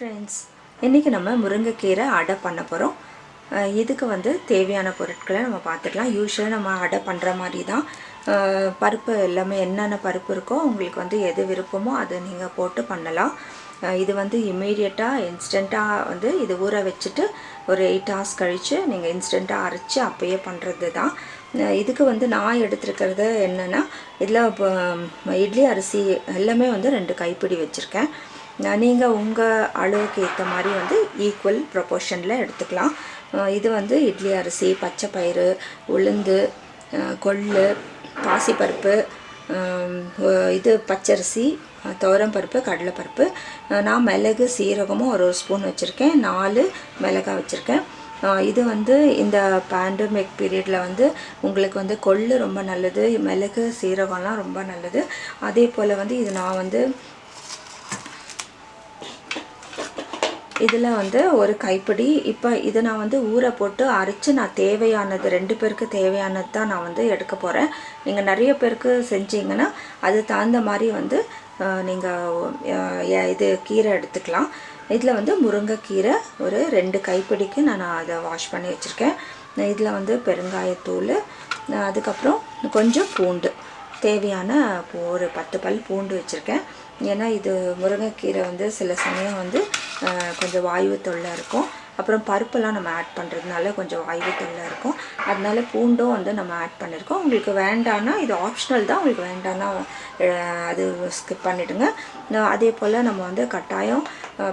Friends இன்றைக்கி நம்ம முருங்கைக்கீரை அடை பண்ண போகிறோம் இதுக்கு வந்து தேவையான பொருட்களை நம்ம பார்த்துக்கலாம். யூஸ்வலாக நம்ம அடை பண்ணுற மாதிரி தான். பருப்பு எல்லாமே என்னென்ன பருப்பு இருக்கோ உங்களுக்கு வந்து எது விருப்பமோ அதை நீங்கள் போட்டு பண்ணலாம். இது வந்து இம்மீடியட்டாக இன்ஸ்டண்ட்டாக வந்து இது ஊற வச்சுட்டு ஒரு எயிட் ஹவர்ஸ் கழித்து நீங்கள் இன்ஸ்டண்ட்டாக அரைச்சி அப்போயே பண்ணுறது தான். இதுக்கு வந்து நான் எடுத்துருக்கிறது என்னென்னா இதில் இப்போ இட்லி அரிசி எல்லாமே வந்து ரெண்டு கைப்பிடி வச்சுருக்கேன். நீங்கள் உங்கள் அளவுக்கு ஏற்ற மாதிரி வந்து ஈக்குவல் ப்ரொபோர்ஷனில் எடுத்துக்கலாம். இது வந்து இட்லி அரிசி பச்சை பயிறு உளுந்து கொள்ளு பாசிப்பருப்பு இது பச்சரிசி துவரம் துவரம்பருப்பு கடலைப்பருப்பு. நான் மிளகு சீரகமும் ஒரு ஒரு ஸ்பூன் வச்சுருக்கேன். நாலு மிளகாய் வச்சுருக்கேன். இது வந்து இந்த பேண்டமிக் பீரியடில் வந்து உங்களுக்கு வந்து கொள்ளு ரொம்ப நல்லது மிளகு சீரகம்லாம் ரொம்ப நல்லது. அதே போல் வந்து இது நான் வந்து இதில் வந்து ஒரு கைப்பிடி. இப்போ இதை நான் வந்து ஊற போட்டு அரைச்சி நான் தேவையானது ரெண்டு பேருக்கு தேவையானது தான் நான் வந்து எடுக்க போகிறேன் நீங்கள் நிறைய பேருக்கு செஞ்சீங்கன்னா அது தகுந்த மாதிரி வந்து நீங்கள் இது கீரை எடுத்துக்கலாம். இதில் வந்து முருங்கைக்கீரை ஒரு ரெண்டு கைப்பிடிக்கு நான் அதை வாஷ் பண்ணி வச்சுருக்கேன். இதில் வந்து பெருங்காயத்தூள் அதுக்கப்புறம் கொஞ்சம் பூண்டு. தேவையான பூ- ஒரு பத்து பல் பூண்டு வச்சுருக்கேன். ஏன்னா இது முருங்கைக்கீரை வந்து சில சமயம் வந்து கொஞ்சம் வாயு தொல்லை இருக்கும். அப்புறம் பருப்பெல்லாம் நம்ம ஆட் பண்ணுறதுனால கொஞ்சம் வாயு தொல்லை இருக்கும். அதனால பூண்டும் வந்து நம்ம ஆட் பண்ணியிருக்கோம் உங்களுக்கு வேண்டான்னா இது ஆப்ஷனல் தான். உங்களுக்கு வேண்டான்னா அது ஸ்கிப் பண்ணிவிடுங்க அதே போல் நம்ம வந்து கட்டாயம்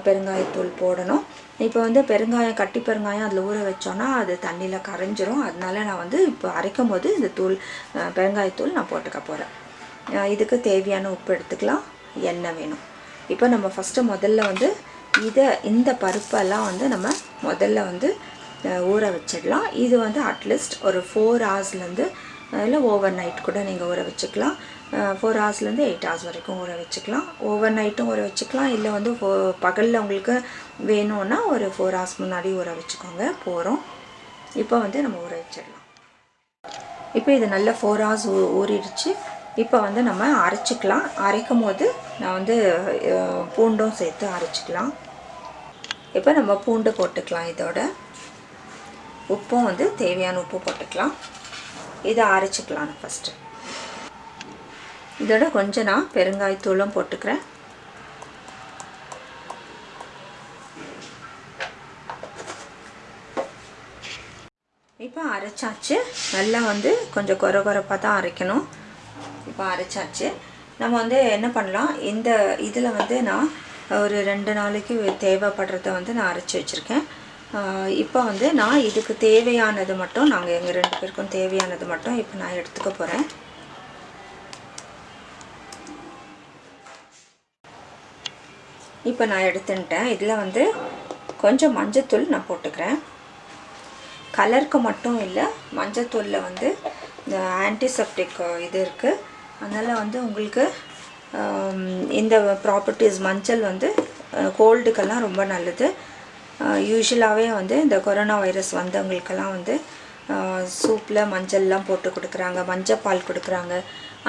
பெருங்காயத்தூள் போடணும். இப்போ வந்து பெருங்காயம் கட்டி பெருங்காயம் அதில் ஊற வச்சோன்னா அது தண்ணியில் கரைஞ்சிரும். அதனால நான் வந்து இப்போ அரைக்கும் போது இந்த தூள் பெருங்காயத்தூள் நான் போட்டுக்க போகிறேன் இதுக்கு தேவையான உப்பு எடுத்துக்கலாம். எண்ணெய் வேணும். இப்போ நம்ம ஃபஸ்ட்டு முதல்ல வந்து இதை இந்த பருப்பெல்லாம் வந்து நம்ம முதல்ல வந்து ஊற வச்சிடலாம். இது வந்து அட்லீஸ்ட் ஒரு ஃபோர் ஹவர்ஸ்லேருந்து இல்லை ஓவர் நைட் கூட நீங்கள் ஊற வச்சுக்கலாம். ஃபோர் ஹவர்ஸ்லேருந்து எயிட் ஹவர்ஸ் வரைக்கும் ஊற வச்சுக்கலாம். ஓவர் நைட்டும் ஊற வச்சுக்கலாம். இல்லை வந்து ஃபோ பகலில் உங்களுக்கு வேணும்னா ஒரு ஃபோர் ஹவர்ஸ் முன்னாடி ஊற வச்சுக்கோங்க. போகிறோம் இப்போ வந்து நம்ம ஊற வச்சிடலாம். இப்போ இது நல்ல ஃபோர் ஹவர்ஸ் ஊ ஊறிடுச்சு. இப்போ வந்து நம்ம அரைச்சிக்கலாம். அரைக்கும் போது நான் வந்து பூண்டும் சேர்த்து அரைச்சிக்கலாம். இப்போ நம்ம பூண்டு போட்டுக்கலாம் இதோட. உப்பும் வந்து தேவையான உப்பு போட்டுக்கலாம். இதை அரைச்சிக்கலாம் ஃபஸ்ட்டு இதோட கொஞ்சம் நான் பெருங்காயத்தூளும் போட்டுக்கிறேன். இப்போ அரைச்சாச்சு. நல்லா வந்து கொஞ்சம் கொர குறைப்பாக தான் அரைக்கணும். இப்போ அரைச்சாச்சு. நம்ம வந்து என்ன பண்ணலாம்? இந்த இதில் வந்து நான் ஒரு ரெண்டு நாளைக்கு தேவைப்படுறத வந்து நான் அரைச்சி வச்சுருக்கேன். இப்போ வந்து நான் இதுக்கு தேவையானது மட்டும் நாங்கள் எங்கள் ரெண்டு பேருக்கும் தேவையானது மட்டும் இப்போ நான் எடுத்துக்க போகிறேன் இப்போ நான் எடுத்துட்டேன் இதில் வந்து கொஞ்சம் மஞ்சத்தூள் நான் போட்டுக்கிறேன். கலருக்கு மட்டும் இல்லை மஞ்சத்தூளில் வந்து இந்த ஆன்டிசெப்டிக் இது இருக்குது அதனால் வந்து உங்களுக்கு இந்த ப்ராப்பர்ட்டிஸ் மஞ்சள் வந்து கோல்டுக்கெல்லாம் ரொம்ப நல்லது. யூஸ்வலாகவே வந்து இந்த கொரோனா வைரஸ் வந்தவங்களுக்கெல்லாம் வந்து சூப்பில் மஞ்சள்லாம் போட்டு கொடுக்குறாங்க மஞ்சள் பால் கொடுக்குறாங்க.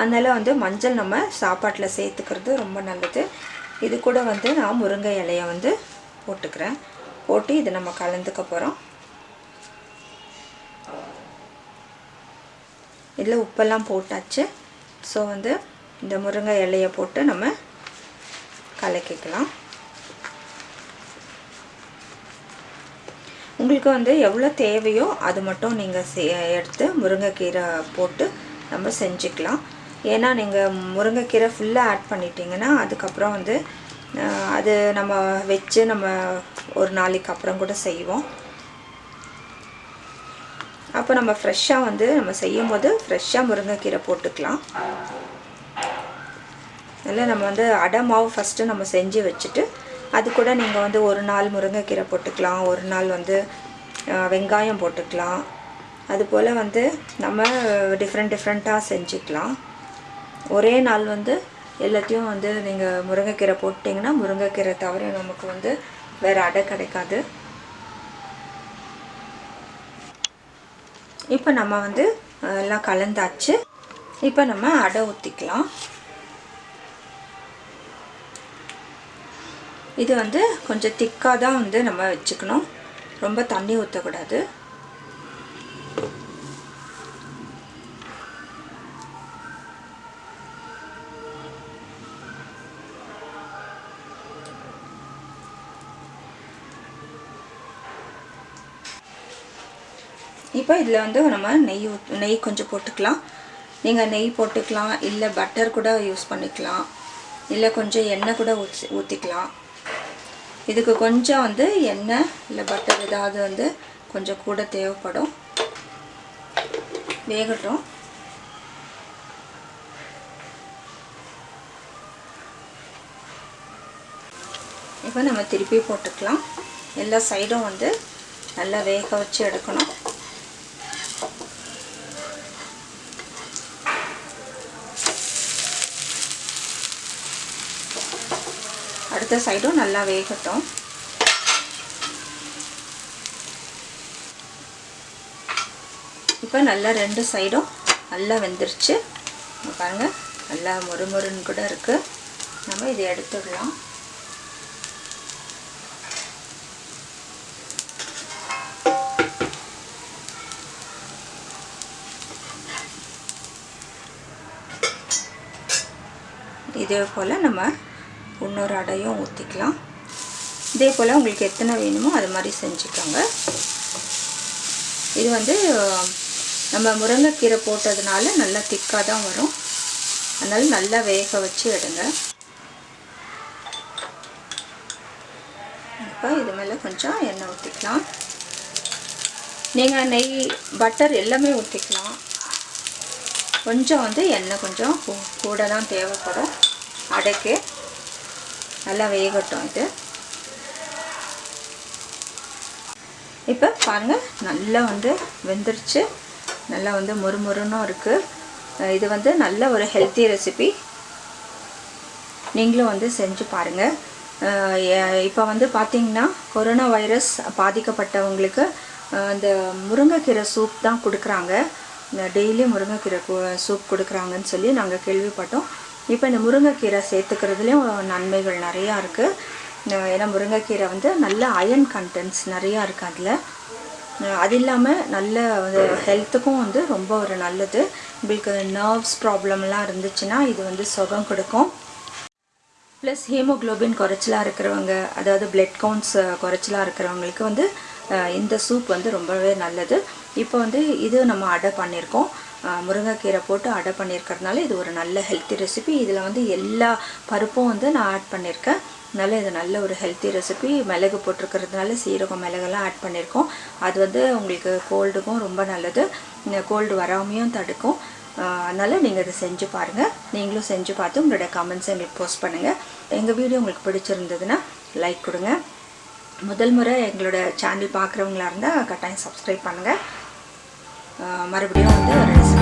அதனால் வந்து மஞ்சள் நம்ம சாப்பாட்டில் சேர்த்துக்கிறது ரொம்ப நல்லது. இது கூட வந்து நான் முருங்கை இலையை வந்து போட்டுக்கிறேன். போட்டு இதை நம்ம கலந்துக்க போகிறோம் இதில் உப்பெல்லாம் போட்டாச்சு. ஸோ வந்து இந்த முருங்கை இலையை போட்டு நம்ம கலக்கிக்கலாம். உங்களுக்கு வந்து எவ்வளோ தேவையோ அது மட்டும் நீங்கள் சே எடுத்து முருங்கைக்கீரை போட்டு நம்ம செஞ்சுக்கலாம். ஏன்னா நீங்கள் முருங்கைக்கீரை ஃபுல்லாக ஆட் பண்ணிட்டீங்கன்னா அதுக்கப்புறம் வந்து அது நம்ம வச்சு நம்ம ஒரு நாளைக்கு அப்புறம் கூட செய்வோம். அப்போ நம்ம ஃப்ரெஷ்ஷாக வந்து நம்ம செய்யும் போது ஃப்ரெஷ்ஷாக முருங்கைக்கீரை போட்டுக்கலாம். அதில் நம்ம வந்து அடை மாவு ஃபஸ்ட்டு நம்ம செஞ்சு வச்சுட்டு அது கூட நீங்கள் வந்து ஒரு நாள் முருங்கைக்கீரை போட்டுக்கலாம். ஒரு நாள் வந்து வெங்காயம் போட்டுக்கலாம். அதுபோல் வந்து நம்ம டிஃப்ரெண்ட் டிஃப்ரெண்ட்டாக செஞ்சுக்கலாம். ஒரே நாள் வந்து எல்லாத்தையும் வந்து நீங்கள் முருங்கைக்கீரை போட்டிங்கன்னா முருங்கைக்கீரை தவிர நமக்கு வந்து வேறு அடை கிடைக்காது. இப்போ நம்ம வந்து எல்லாம் கலந்தாச்சு. இப்போ நம்ம அடை ஊற்றிக்கலாம் இது வந்து கொஞ்சம் திக்காக தான் வந்து நம்ம வச்சுக்கணும். ரொம்ப தண்ணி ஊற்றக்கூடாது இப்போ இதில் வந்து நம்ம நெய் நெய் கொஞ்சம் போட்டுக்கலாம். நீங்கள் நெய் போட்டுக்கலாம் இல்லை பட்டர் கூட யூஸ் பண்ணிக்கலாம். இல்லை கொஞ்சம் எண்ணெய் கூட ஊற்றி ஊற்றிக்கலாம் இதுக்கு கொஞ்சம் வந்து எண்ணெய் இல்லை பட்டர் ஏதாவது வந்து கொஞ்சம் கூட தேவைப்படும். வேகட்டும். இப்போ நம்ம திருப்பி போட்டுக்கலாம். எல்லா சைடும் வந்து நல்லா வேக வச்சு எடுக்கணும். அடுத்த சைடும் நல்லா வேகட்டும். இப்போ நல்லா ரெண்டு சைடும் நல்லா வெந்துருச்சு. இங்க பாருங்க நல்லா மொறுமொறுன்னு கூட இருக்குது நம்ம இதை எடுத்துடலாம். இதே போல் நம்ம இன்னொரு அடையும் ஊற்றிக்கலாம் இதே போல் உங்களுக்கு எத்தனை வேணுமோ அது மாதிரி செஞ்சுக்கோங்க. இது வந்து நம்ம முருங்கைக்கீரை போட்டதுனால நல்லா திக்காக தான் வரும். அதனால் நல்லா வேக வச்சு எடுங்க. இப்போ இது மேலே கொஞ்சம் எண்ணெய் ஊற்றிக்கலாம் நீங்கள் நெய் பட்டர் எல்லாமே ஊற்றிக்கலாம் கொஞ்சம் வந்து எண்ணெய் கொஞ்சம் கூ- கூட தான் தேவைப்படும். அடைக்கு. நல்லா வேகட்டும் இது. இப்போ பாருங்கள் நல்லா வந்து வெந்துருச்சு. நல்லா வந்து முறுமுறுன்னும் இருக்குது இது வந்து நல்ல ஒரு ஹெல்த்தி ரெசிபி நீங்களும் வந்து செஞ்சு பாருங்கள் இப்போ வந்து பார்த்திங்கன்னா கொரோனா வைரஸ் பாதிக்கப்பட்டவங்களுக்கு அந்த முருங்கைக்கீரை சூப் தான் கொடுக்குறாங்க. டெய்லி முருங்கைக்கீரை சூப் கொடுக்குறாங்கன்னு சொல்லி நாங்கள் கேள்விப்பட்டோம். இப்போ இந்த முருங்கைக்கீரை சேர்த்துக்கிறதுலேயும் நன்மைகள் நிறையா இருக்குது ஏன்னா முருங்கைக்கீரை வந்து நல்ல அயன் கண்டென்ட்ஸ் நிறையா இருக்குது அதில். அது இல்லாமல் நல்ல ஹெல்த்துக்கும் வந்து ரொம்ப ஒரு நல்லது. உங்களுக்கு நர்வ்ஸ் ப்ராப்ளம்லாம் இருந்துச்சுன்னா இது வந்து சுகம் கொடுக்கும். ப்ளஸ் ஹீமோகுளோபின் குறைச்சலாக இருக்கிறவங்க அதாவது பிளட் கவுண்ட்ஸ் குறைச்சலாக இருக்கிறவங்களுக்கு வந்து இந்த சூப் வந்து ரொம்பவே நல்லது. இப்போ வந்து இது நம்ம அடை பண்ணியிருக்கோம் முருங்கைக்கீரை போட்டு அடை பண்ணியிருக்கிறதுனால இது ஒரு நல்ல ஹெல்த்தி ரெசிபி இதில் வந்து எல்லா பருப்பும் வந்து நான் ஆட் பண்ணியிருக்கேன் அதனால் இது நல்ல ஒரு ஹெல்த்தி ரெசிபி மிளகு போட்டிருக்கிறதுனால சீரகம் மிளகெல்லாம் ஆட் பண்ணியிருக்கோம் அது வந்து உங்களுக்கு கோல்டுக்கும் ரொம்ப நல்லது. கோல்டு வராமையும் தடுக்கும். அதனால் நீங்கள் இதை செஞ்சு பாருங்கள் நீங்களும் செஞ்சு பார்த்து உங்களோட கமெண்ட்ஸை எங்களுக்கு போஸ்ட் பண்ணுங்கள் எங்கள் வீடியோ உங்களுக்கு பிடிச்சிருந்ததுன்னா லைக் கொடுங்க. முதல் முறை எங்களோட சேனல் பார்க்குறவங்களா இருந்தால் கட்டாயம் சப்ஸ்கிரைப் பண்ணுங்கள் மறுபடியும் வந்து ஒரு